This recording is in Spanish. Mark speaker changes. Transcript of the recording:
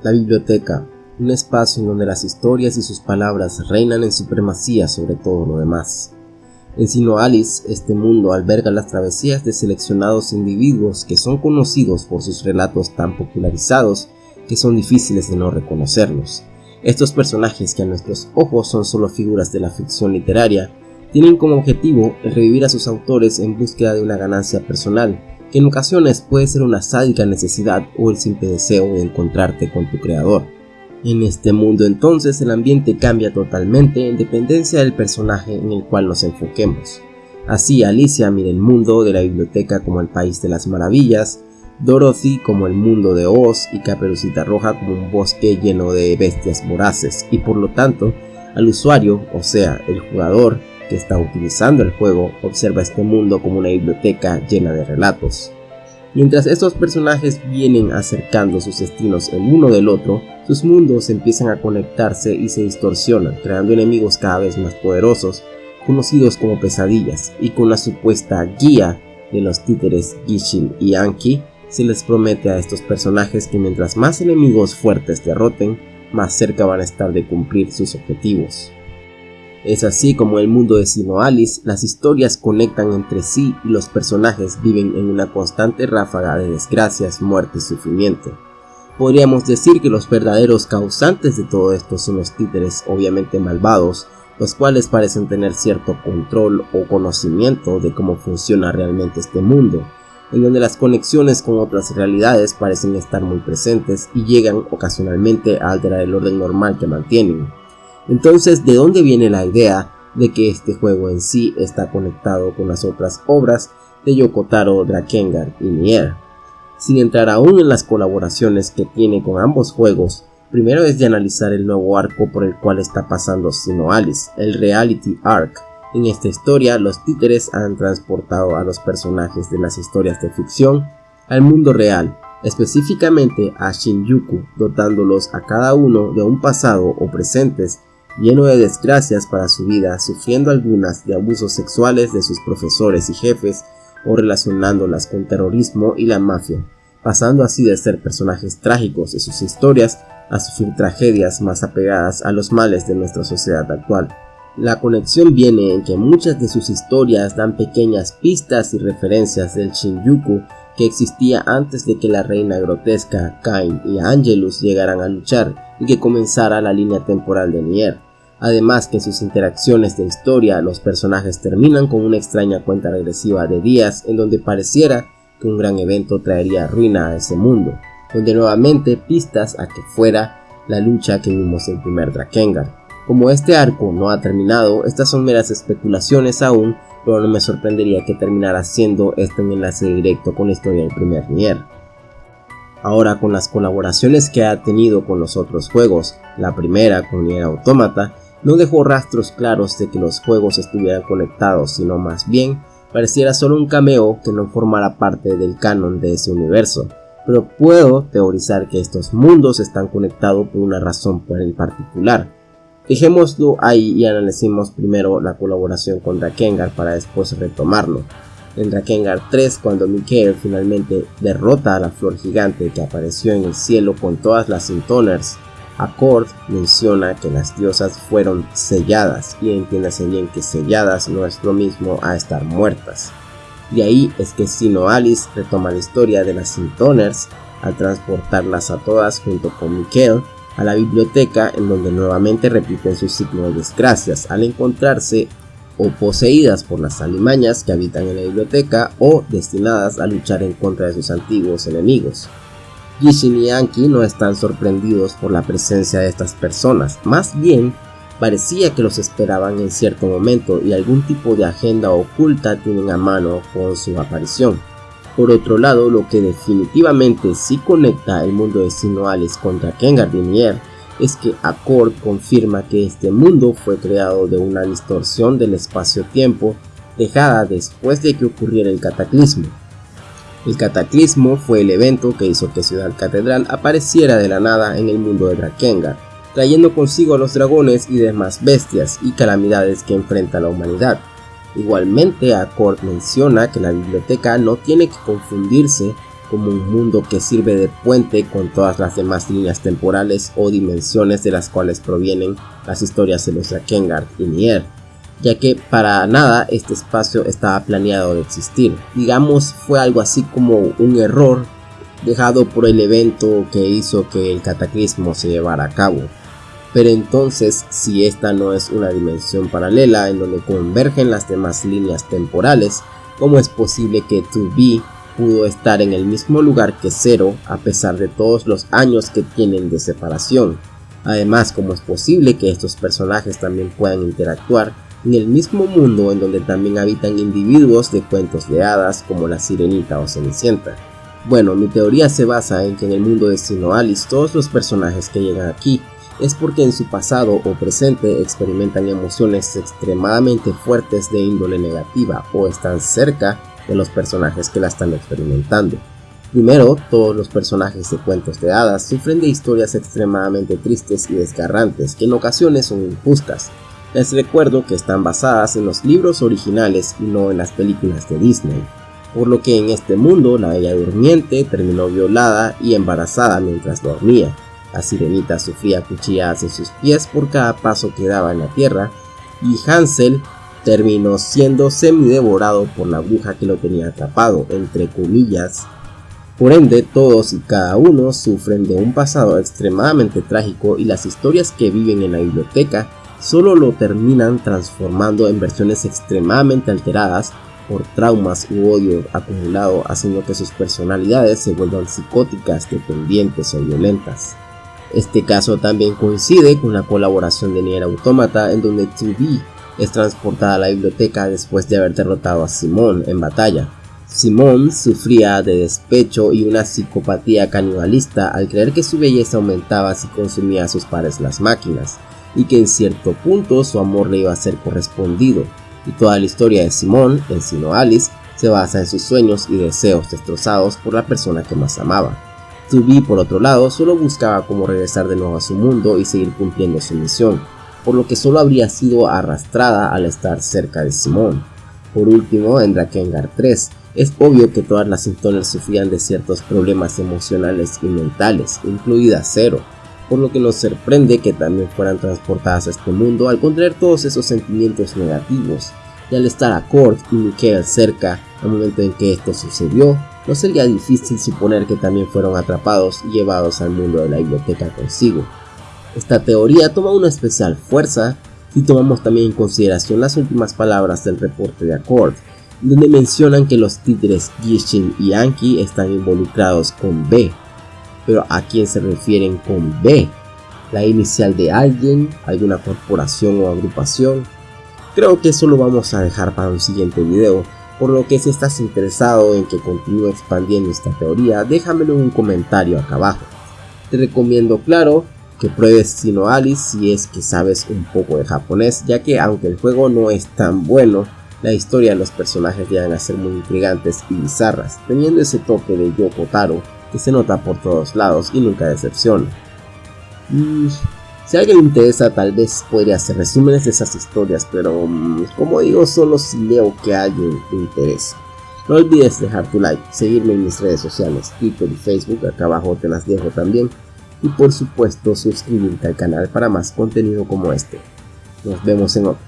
Speaker 1: La biblioteca, un espacio en donde las historias y sus palabras reinan en supremacía sobre todo lo demás. En Sino Alice, este mundo alberga las travesías de seleccionados individuos que son conocidos por sus relatos tan popularizados que son difíciles de no reconocerlos. Estos personajes que a nuestros ojos son solo figuras de la ficción literaria, tienen como objetivo revivir a sus autores en búsqueda de una ganancia personal, que en ocasiones puede ser una sádica necesidad o el simple deseo de encontrarte con tu creador. En este mundo entonces el ambiente cambia totalmente en dependencia del personaje en el cual nos enfoquemos. Así Alicia mira el mundo de la biblioteca como el país de las maravillas, Dorothy como el mundo de Oz y Caperucita Roja como un bosque lleno de bestias voraces y por lo tanto al usuario, o sea, el jugador que está utilizando el juego, observa este mundo como una biblioteca llena de relatos. Mientras estos personajes vienen acercando sus destinos el uno del otro, sus mundos empiezan a conectarse y se distorsionan, creando enemigos cada vez más poderosos, conocidos como pesadillas, y con la supuesta guía de los títeres Gishin y Anki, se les promete a estos personajes que mientras más enemigos fuertes derroten, más cerca van a estar de cumplir sus objetivos. Es así como el mundo de Sino Alice, las historias conectan entre sí y los personajes viven en una constante ráfaga de desgracias, muerte y sufrimiento. Podríamos decir que los verdaderos causantes de todo esto son los títeres obviamente malvados, los cuales parecen tener cierto control o conocimiento de cómo funciona realmente este mundo, en donde las conexiones con otras realidades parecen estar muy presentes y llegan ocasionalmente a alterar el orden normal que mantienen. Entonces, ¿de dónde viene la idea de que este juego en sí está conectado con las otras obras de Yokotaro Drakengard y Nier? Sin entrar aún en las colaboraciones que tiene con ambos juegos, primero es de analizar el nuevo arco por el cual está pasando Sino Alice, el Reality Arc. En esta historia, los títeres han transportado a los personajes de las historias de ficción al mundo real, específicamente a Shinjuku, dotándolos a cada uno de un pasado o presentes lleno de desgracias para su vida, sufriendo algunas de abusos sexuales de sus profesores y jefes, o relacionándolas con terrorismo y la mafia, pasando así de ser personajes trágicos de sus historias a sufrir tragedias más apegadas a los males de nuestra sociedad actual. La conexión viene en que muchas de sus historias dan pequeñas pistas y referencias del Shinjuku que existía antes de que la reina grotesca, Kain y Angelus llegaran a luchar y que comenzara la línea temporal de Nier. Además que en sus interacciones de historia los personajes terminan con una extraña cuenta regresiva de días en donde pareciera que un gran evento traería ruina a ese mundo, donde nuevamente pistas a que fuera la lucha que vimos en primer Drakengard. Como este arco no ha terminado, estas son meras especulaciones aún, pero no me sorprendería que terminara siendo este un enlace directo con la historia del primer Nier. Ahora con las colaboraciones que ha tenido con los otros juegos, la primera con Nier Automata, no dejó rastros claros de que los juegos estuvieran conectados, sino más bien pareciera solo un cameo que no formara parte del canon de ese universo, pero puedo teorizar que estos mundos están conectados por una razón en particular. Dejémoslo ahí y analicemos primero la colaboración con Drakengard para después retomarlo. En Drakengard 3, cuando Mikael finalmente derrota a la flor gigante que apareció en el cielo con todas las Intoners Accord menciona que las diosas fueron selladas y entiéndase bien que selladas no es lo mismo a estar muertas. De ahí es que Sino Alice retoma la historia de las Sintoners al transportarlas a todas junto con Mikkel a la biblioteca en donde nuevamente repiten su ciclo de desgracias al encontrarse o poseídas por las alimañas que habitan en la biblioteca o destinadas a luchar en contra de sus antiguos enemigos. Gishin y Anki no están sorprendidos por la presencia de estas personas, más bien parecía que los esperaban en cierto momento y algún tipo de agenda oculta tienen a mano con su aparición. Por otro lado, lo que definitivamente sí conecta el mundo de Sinoales contra Ken es que Accord confirma que este mundo fue creado de una distorsión del espacio-tiempo dejada después de que ocurriera el cataclismo. El cataclismo fue el evento que hizo que Ciudad Catedral apareciera de la nada en el mundo de Drakengard, trayendo consigo a los dragones y demás bestias y calamidades que enfrenta la humanidad. Igualmente, Accord menciona que la biblioteca no tiene que confundirse como un mundo que sirve de puente con todas las demás líneas temporales o dimensiones de las cuales provienen las historias de los Drakengard y Nier, ya que para nada este espacio estaba planeado de existir. Digamos fue algo así como un error dejado por el evento que hizo que el cataclismo se llevara a cabo. Pero entonces, si esta no es una dimensión paralela en donde convergen las demás líneas temporales, ¿cómo es posible que 2B pudo estar en el mismo lugar que Zero a pesar de todos los años que tienen de separación? Además, ¿cómo es posible que estos personajes también puedan interactuar en el mismo mundo en donde también habitan individuos de cuentos de hadas como la Sirenita o Cenicienta? Bueno, mi teoría se basa en que en el mundo de Sinoalis todos los personajes que llegan aquí es porque en su pasado o presente experimentan emociones extremadamente fuertes de índole negativa o están cerca de los personajes que la están experimentando. Primero, todos los personajes de cuentos de hadas sufren de historias extremadamente tristes y desgarrantes que en ocasiones son injustas. Les recuerdo que están basadas en los libros originales y no en las películas de Disney, por lo que en este mundo la Bella Durmiente terminó violada y embarazada mientras dormía, la sirenita sufría cuchilladas en sus pies por cada paso que daba en la tierra y Hansel terminó siendo semi-devorado por la bruja que lo tenía atrapado, entre comillas. Por ende, todos y cada uno sufren de un pasado extremadamente trágico y las historias que viven en la biblioteca solo lo terminan transformando en versiones extremadamente alteradas por traumas u odio acumulado haciendo que sus personalidades se vuelvan psicóticas, dependientes o violentas. Este caso también coincide con la colaboración de Nier Automata en donde 2B es transportada a la biblioteca después de haber derrotado a Simón en batalla. Simón sufría de despecho y una psicopatía canibalista al creer que su belleza aumentaba si consumía a sus pares las máquinas, y que en cierto punto su amor le iba a ser correspondido, y toda la historia de Simón, en sino Alice, se basa en sus sueños y deseos destrozados por la persona que más amaba. 2B por otro lado solo buscaba cómo regresar de nuevo a su mundo y seguir cumpliendo su misión, por lo que solo habría sido arrastrada al estar cerca de Simón. Por último, en Drakengard 3, es obvio que todas las Intoners sufrían de ciertos problemas emocionales y mentales, incluida Zero, por lo que nos sorprende que también fueran transportadas a este mundo al contraer todos esos sentimientos negativos, y al estar a Kurt y Mikael cerca al momento en que esto sucedió, no sería difícil suponer que también fueron atrapados y llevados al mundo de la biblioteca consigo. Esta teoría toma una especial fuerza si tomamos también en consideración las últimas palabras del reporte de Accord, donde mencionan que los títeres Gishin y Anki están involucrados con B. Pero ¿a quién se refieren con B? ¿La inicial de alguien? ¿Alguna corporación o agrupación? Creo que eso lo vamos a dejar para un siguiente video, por lo que si estás interesado en que continúe expandiendo esta teoría, déjamelo en un comentario acá abajo. Te recomiendo, claro, que pruebes Sino Alice si es que sabes un poco de japonés, ya que aunque el juego no es tan bueno, la historia de los personajes llegan a ser muy intrigantes y bizarras, teniendo ese toque de Yoko Taro que se nota por todos lados y nunca decepciona. Si a alguien le interesa, tal vez podría hacer resúmenes de esas historias, pero mm, como digo, solo si leo que a alguien le interesa. No olvides dejar tu like, seguirme en mis redes sociales, Twitter y Facebook, acá abajo te las dejo también. Y por supuesto suscribirte al canal para más contenido como este. Nos vemos en otro.